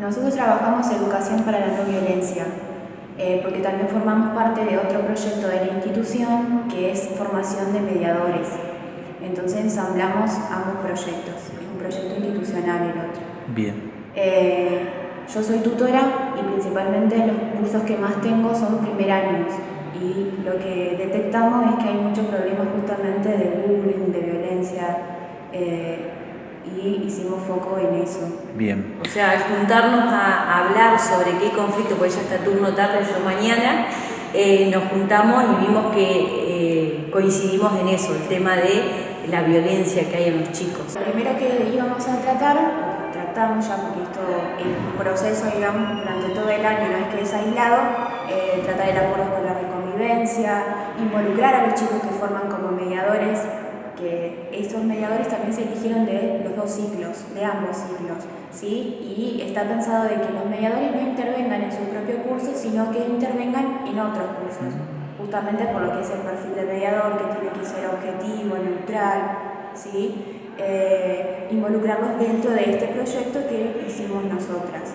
Nosotros trabajamos educación para la no violencia, eh, porque también formamos parte de otro proyecto de la institución que es formación de mediadores. Entonces ensamblamos ambos proyectos, es un proyecto institucional el otro. Bien. Eh, yo soy tutora y principalmente los cursos que más tengo son primer años y lo que detectamos es que hay muchos problemas justamente de bullying, de violencia eh, y hicimos foco en eso. Bien. O sea, al juntarnos a hablar sobre qué conflicto, porque ya está turno tarde, yo mañana, eh, nos juntamos y vimos que eh, coincidimos en eso, el tema de la violencia que hay en los chicos. Lo primero que íbamos a tratar, tratamos ya porque esto es un proceso, digamos, durante todo el año, no es que es aislado, tratar el acuerdo escolar de convivencia, involucrar a los chicos que forman como mediadores que estos mediadores también se eligieron de los dos ciclos, de ambos ciclos, ¿sí? Y está pensado de que los mediadores no intervengan en su propio curso, sino que intervengan en otros cursos, justamente por lo que es el perfil de mediador, que tiene que ser objetivo, neutral, ¿sí? Eh, involucrarlos dentro de este proyecto que hicimos nosotras.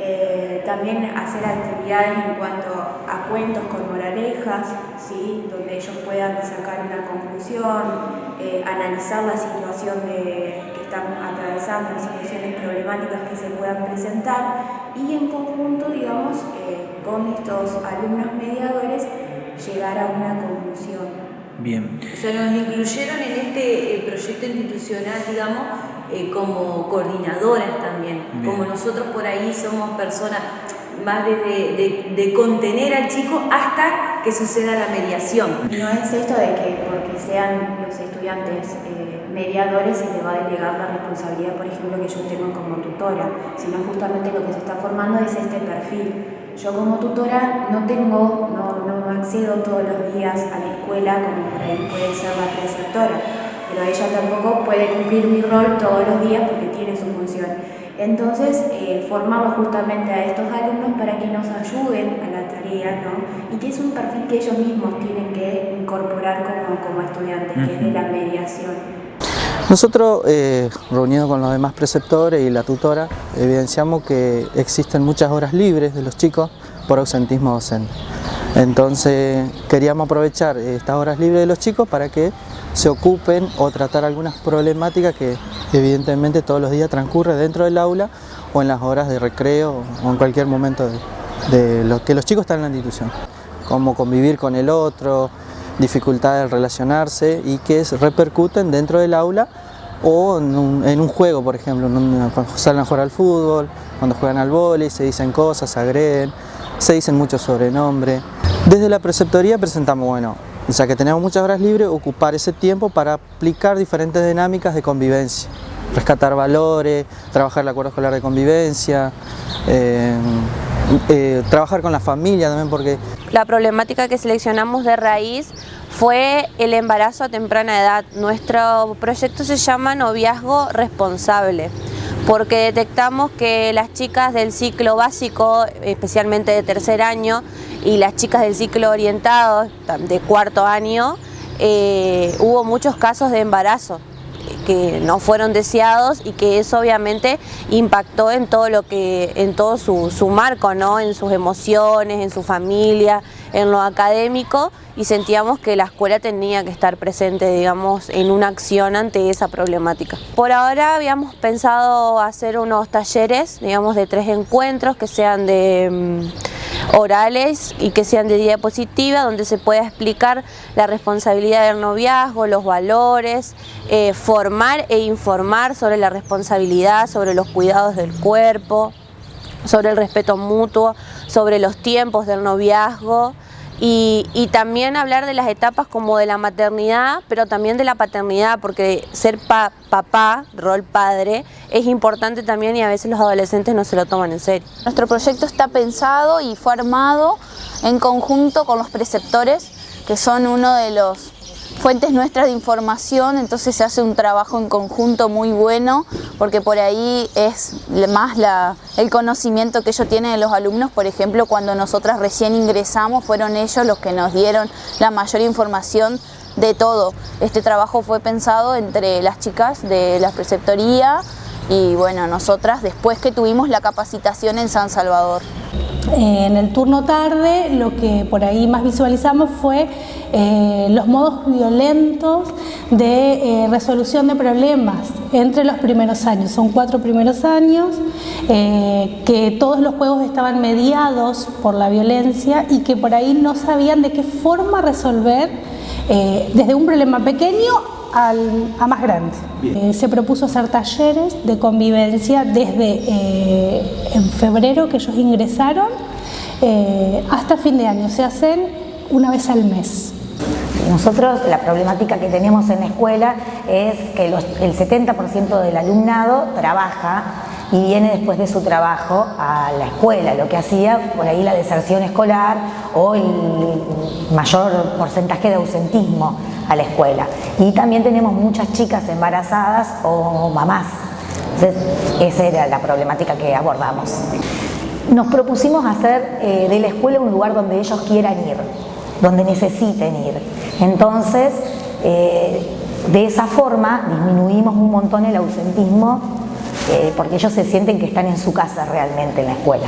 Eh, también hacer actividades en cuanto a cuentos con moralejas, ¿sí? donde ellos puedan sacar una conclusión, eh, analizar la situación de, que están atravesando, las situaciones problemáticas que se puedan presentar y en conjunto, digamos, eh, con estos alumnos mediadores, llegar a una conclusión. Bien. O sea, nos incluyeron en este proyecto institucional, digamos, eh, como coordinadoras también, como nosotros por ahí somos personas más de, de, contener al chico hasta que suceda la mediación. No es esto de que porque sean los estudiantes eh, mediadores se les va a delegar la responsabilidad, por ejemplo, que yo tengo como tutora, sino justamente lo que se está formando es este perfil. Yo como tutora no tengo, no, no accedo todos los días a la escuela como por puede ser la preceptora pero ella tampoco puede cumplir mi rol todos los días porque tiene su función. Entonces, eh, formamos justamente a estos alumnos para que nos ayuden a la tarea, ¿no? Y que es un perfil que ellos mismos tienen que incorporar como, como estudiantes, que es de la mediación. Nosotros, eh, reunidos con los demás preceptores y la tutora, evidenciamos que existen muchas horas libres de los chicos por ausentismo docente. Entonces queríamos aprovechar estas horas libres de los chicos para que se ocupen o tratar algunas problemáticas que evidentemente todos los días transcurre dentro del aula o en las horas de recreo o en cualquier momento de, lo que los chicos están en la institución. Como convivir con el otro, dificultades de relacionarse y que repercuten dentro del aula o en un, juego, por ejemplo, cuando salen a jugar al fútbol, cuando juegan al vóley, se dicen cosas, se agreden, se dicen muchos sobrenombres. Desde la preceptoría presentamos, bueno, ya que tenemos muchas horas libres, ocupar ese tiempo para aplicar diferentes dinámicas de convivencia, rescatar valores, trabajar el acuerdo escolar de convivencia, eh, eh, trabajar con la familia también porque... La problemática que seleccionamos de raíz fue el embarazo a temprana edad. Nuestro proyecto se llama Noviazgo Responsable porque detectamos que las chicas del ciclo básico, especialmente de tercer año, y las chicas del ciclo orientado de cuarto año, eh, hubo muchos casos de embarazo que no fueron deseados y que eso obviamente impactó en todo lo que en todo su, su marco, ¿no? en sus emociones, en su familia, en lo académico y sentíamos que la escuela tenía que estar presente, digamos, en una acción ante esa problemática. Por ahora habíamos pensado hacer unos talleres, digamos, de tres encuentros que sean de mm, orales y que sean de diapositiva, donde se pueda explicar la responsabilidad del noviazgo, los valores, eh, formar e informar sobre la responsabilidad, sobre los cuidados del cuerpo, sobre el respeto mutuo, sobre los tiempos del noviazgo, y, también hablar de las etapas como de la maternidad, pero también de la paternidad, porque ser papá, rol padre, es importante también y a veces los adolescentes no se lo toman en serio. Nuestro proyecto está pensado y fue armado en conjunto con los preceptores, que son uno de los fuentes nuestras de información, entonces se hace un trabajo en conjunto muy bueno, porque por ahí es más el conocimiento que ellos tienen de los alumnos, por ejemplo, cuando nosotras recién ingresamos, fueron ellos los que nos dieron la mayor información de todo. Este trabajo fue pensado entre las chicas de la preceptoría, y bueno, nosotras después que tuvimos la capacitación en San Salvador. Eh, en el turno tarde lo que por ahí más visualizamos fue eh, los modos violentos de eh, resolución de problemas entre los primeros años. Son cuatro primeros años, que todos los juegos estaban mediados por la violencia y que por ahí no sabían de qué forma resolver desde un problema pequeño a más grande. se propuso hacer talleres de convivencia desde en febrero que ellos ingresaron eh, hasta fin de año. Se hacen una vez al mes. Nosotros la problemática que tenemos en la escuela es que el 70% del alumnado trabaja y viene después de su trabajo a la escuela, lo que hacía por ahí la deserción escolar o el mayor porcentaje de ausentismo a la escuela. Y también tenemos muchas chicas embarazadas o mamás. Entonces, esa era la problemática que abordamos. Nos propusimos hacer eh, de la escuela un lugar donde ellos quieran ir, donde necesiten ir. Entonces, eh, de esa forma disminuimos un montón el ausentismo eh, porque ellos se sienten que están en su casa realmente en la escuela.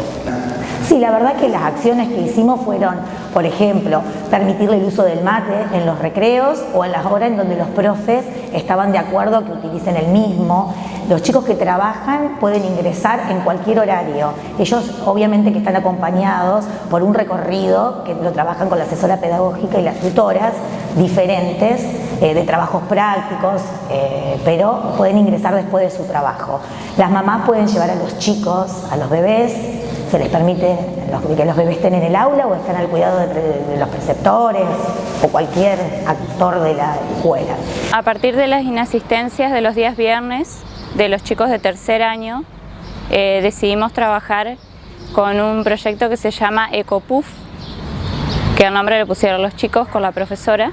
Sí, la verdad que las acciones que hicimos fueron, por ejemplo, permitirle el uso del mate en los recreos o en las horas en donde los profes estaban de acuerdo que utilicen el mismo. Los chicos que trabajan pueden ingresar en cualquier horario. Ellos obviamente que están acompañados por un recorrido que lo trabajan con la asesora pedagógica y las tutoras diferentes eh, de trabajos prácticos, eh, pero pueden ingresar después de su trabajo. Las mamás pueden llevar a los chicos, a los bebés, se les permite que los bebés estén en el aula o estén al cuidado de, los preceptores o cualquier actor de la escuela. A partir de las inasistencias de los días viernes de los chicos de tercer año, eh, decidimos trabajar con un proyecto que se llama EcoPUF, que el nombre le pusieron los chicos con la profesora,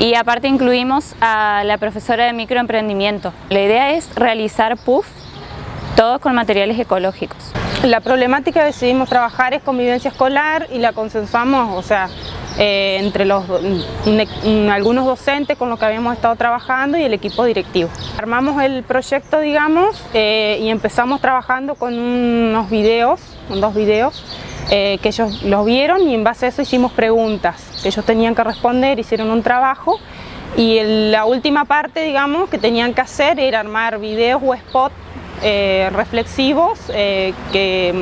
y aparte incluimos a la profesora de microemprendimiento. La idea es realizar PUF todos con materiales ecológicos. La problemática que decidimos trabajar es convivencia escolar y la consensuamos, o sea, eh, entre los, algunos docentes con los que habíamos estado trabajando y el equipo directivo. Armamos el proyecto, digamos, eh, y empezamos trabajando con unos videos, con dos videos, eh, que ellos los vieron y en base a eso hicimos preguntas ellos tenían que responder, hicieron un trabajo y la última parte, digamos, que tenían que hacer era armar videos o spots eh, reflexivos eh, que,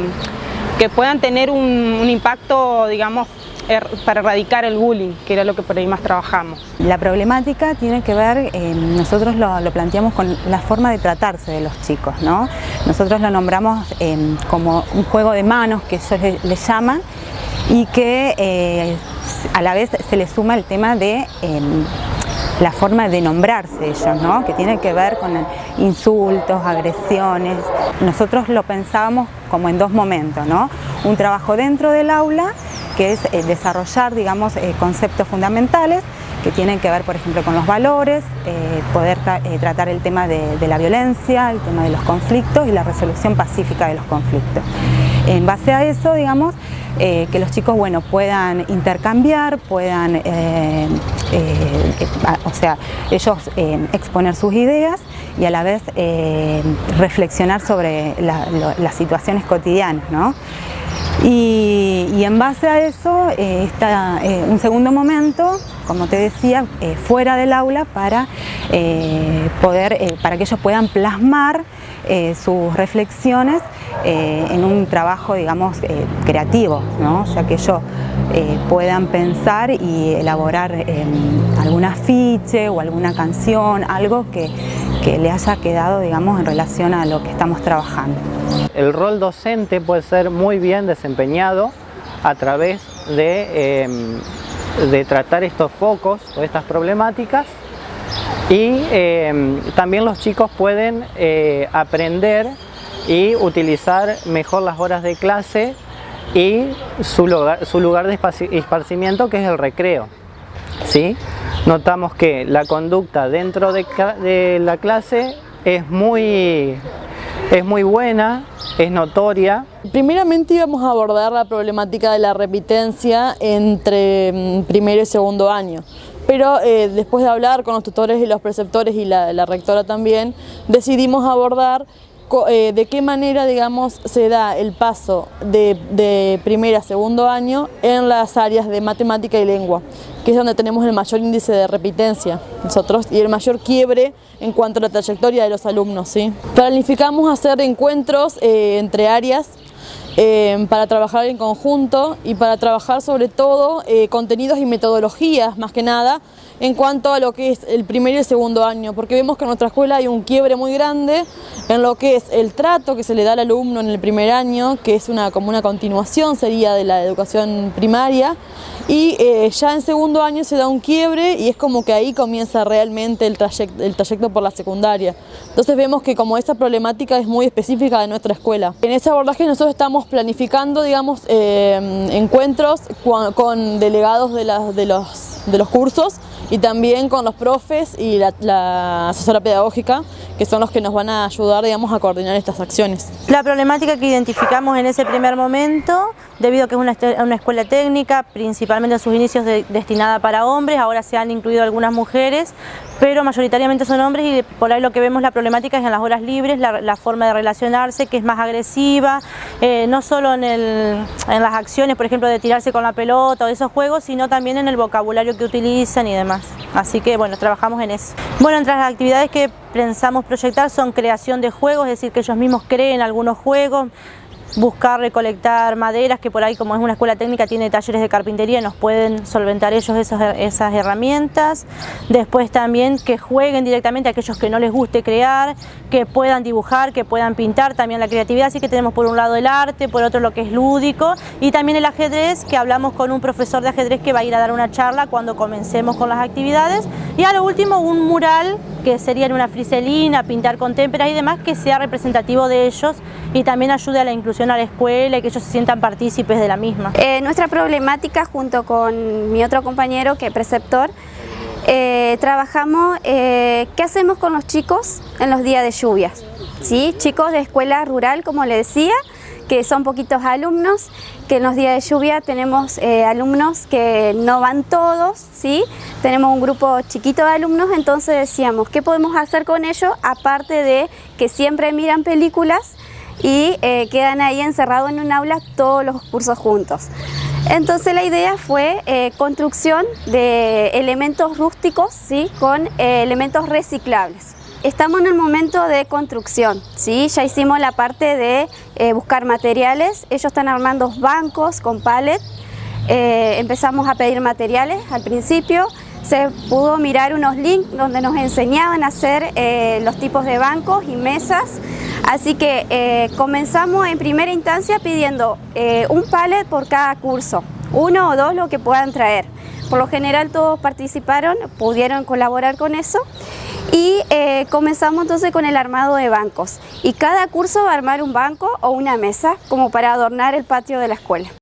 que, puedan tener un, impacto, digamos, er, para erradicar el bullying, que era lo que por ahí más trabajamos. La problemática tiene que ver, eh, nosotros lo, planteamos con la forma de tratarse de los chicos, ¿no? Nosotros lo nombramos como un juego de manos, que ellos le, llaman, y que a la vez se le suma el tema de la forma de nombrarse ellos, ¿no? que tiene que ver con insultos, agresiones. Nosotros lo pensábamos como en dos momentos, ¿no? un trabajo dentro del aula, que es eh, desarrollar digamos, eh, conceptos fundamentales que tienen que ver, por ejemplo, con los valores, eh, poder tratar el tema de, la violencia, el tema de los conflictos y la resolución pacífica de los conflictos. En base a eso, digamos, que los chicos bueno, puedan intercambiar, puedan, eh, o sea, ellos exponer sus ideas y a la vez reflexionar sobre las situaciones cotidianas. ¿no? Y, en base a eso está un segundo momento, como te decía, fuera del aula para, poder, para que ellos puedan plasmar sus reflexiones eh, en un trabajo, digamos, eh, creativo, ¿no? ya que ellos eh, puedan pensar y elaborar algún afiche o alguna canción, algo que, que le haya quedado, digamos, en relación a lo que estamos trabajando. El rol docente puede ser muy bien desempeñado a través de, em, tratar estos focos o estas problemáticas y em, también los chicos pueden aprender y utilizar mejor las horas de clase y su lugar, su lugar de esparcimiento que es el recreo. ¿sí? Notamos que la conducta dentro de, la clase es muy, es muy buena, es notoria. Primeramente íbamos a abordar la problemática de la repitencia entre mm, primero y segundo año. Pero eh, después de hablar con los tutores y los preceptores y la rectora también, decidimos abordar eh, de qué manera digamos, se da el paso de, de primer a segundo año en las áreas de matemática y lengua, que es donde tenemos el mayor índice de repitencia nosotros y el mayor quiebre en cuanto a la trayectoria de los alumnos. ¿sí? Planificamos hacer encuentros eh, entre áreas eh, para trabajar en conjunto y para trabajar sobre todo eh, contenidos y metodologías más que nada en cuanto a lo que es el primer y el segundo año, porque vemos que en nuestra escuela hay un quiebre muy grande en lo que es el trato que se le da al alumno en el primer año, que es una, como una continuación sería de la educación primaria, y eh, ya en segundo año se da un quiebre y es como que ahí comienza realmente el trayecto, el trayecto por la secundaria. Entonces vemos que como esa problemática es muy específica de nuestra escuela. En ese abordaje nosotros estamos planificando digamos, eh, encuentros con, delegados de, de, los, de los cursos y también con los profes y la, asesora pedagógica, que son los que nos van a ayudar digamos, a coordinar estas acciones. La problemática que identificamos en ese primer momento, debido a que es una, escuela técnica, principalmente en sus inicios destinada para hombres, ahora se han incluido algunas mujeres, pero mayoritariamente son hombres y por ahí lo que vemos la problemática es en las horas libres, la, forma de relacionarse que es más agresiva, eh, no solo en, en las acciones, por ejemplo, de tirarse con la pelota o esos juegos, sino también en el vocabulario que utilizan y demás. Así que bueno, trabajamos en eso. Bueno, entre las actividades que pensamos proyectar son creación de juegos, es decir, que ellos mismos creen algunos juegos, buscar recolectar maderas, que por ahí como es una escuela técnica tiene talleres de carpintería, nos pueden solventar ellos esas, herramientas. Después también que jueguen directamente aquellos que no les guste crear, que puedan dibujar, que puedan pintar, también la creatividad, así que tenemos por un lado el arte, por otro lo que es lúdico y también el ajedrez, que hablamos con un profesor de ajedrez que va a ir a dar una charla cuando comencemos con las actividades y a lo último un mural que sería en una friselina, pintar con témperas y demás, que sea representativo de ellos y también ayude a la inclusión a la escuela y que ellos se sientan partícipes de la misma. Eh, nuestra problemática junto con mi otro compañero que es preceptor, eh, trabajamos eh, qué hacemos con los chicos en los días de lluvias. ¿sí? Chicos de escuela rural, como le decía, que son poquitos alumnos, que en los días de lluvia tenemos eh, alumnos que no van todos, ¿sí? tenemos un grupo chiquito de alumnos, entonces decíamos, ¿qué podemos hacer con ellos? Aparte de que siempre miran películas y eh, quedan ahí encerrados en un aula todos los cursos juntos. Entonces la idea fue eh, construcción de elementos rústicos ¿sí? con elementos reciclables. Estamos en el momento de construcción, ¿sí? ya hicimos la parte de eh, buscar materiales, ellos están armando bancos con palet, eh, empezamos a pedir materiales al principio, se pudo mirar unos links donde nos enseñaban a hacer eh, los tipos de bancos y mesas, así que comenzamos en primera instancia pidiendo un palet por cada curso, uno o dos lo que puedan traer. Por lo general todos participaron, pudieron colaborar con eso y eh, comenzamos entonces con el armado de bancos y cada curso va a armar un banco o una mesa como para adornar el patio de la escuela.